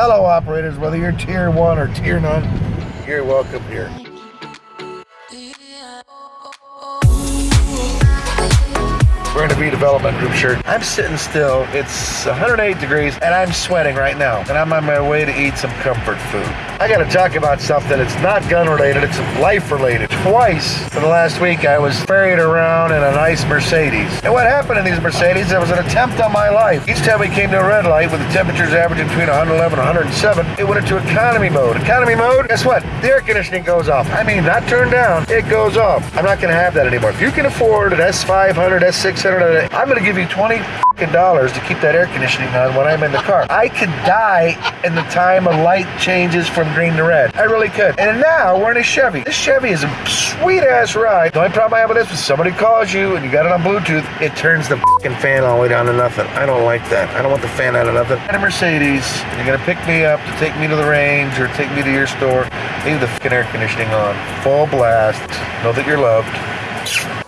Hello, operators. Whether you're tier one or tier none, you're welcome here. Wearing a redevelopment group shirt. I'm sitting still. It's 108 degrees and I'm sweating right now. And I'm on my way to eat some comfort food. I gotta talk about something. That it's not gun related, it's life related. Twice in the last week, I was ferried around in a nice Mercedes. And what happened in these Mercedes, there was an attempt on my life. Each time we came to a red light with the temperatures averaging between 111 and 107, it went into economy mode. Economy mode, guess what? The air conditioning goes off. I mean, not turned down, it goes off. I'm not gonna have that anymore. If you can afford an S500, S600, I'm gonna give you 20 dollars to keep that air conditioning on when I'm in the car. I could die in the time a light changes from green to red. I really could. And now we're in a Chevy. This Chevy is a sweet ass ride. The only problem I have with this is somebody calls you and you got it on Bluetooth, it turns the fan all the way down to nothing. I don't like that. I don't want the fan out of nothing. And a Mercedes, you're gonna pick me up to take me to the range or take me to your store. Leave the air conditioning on. Full blast. Know that you're loved.